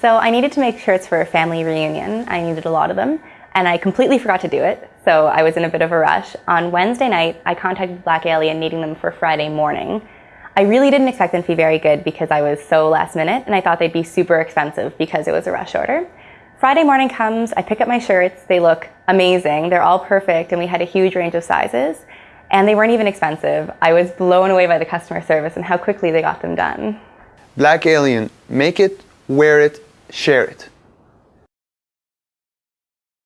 So I needed to make shirts for a family reunion. I needed a lot of them, and I completely forgot to do it. So I was in a bit of a rush. On Wednesday night, I contacted Black Alien needing them for Friday morning. I really didn't expect them to be very good because I was so last minute, and I thought they'd be super expensive because it was a rush order. Friday morning comes, I pick up my shirts, they look amazing, they're all perfect, and we had a huge range of sizes, and they weren't even expensive. I was blown away by the customer service and how quickly they got them done. Black Alien, make it, wear it, share it.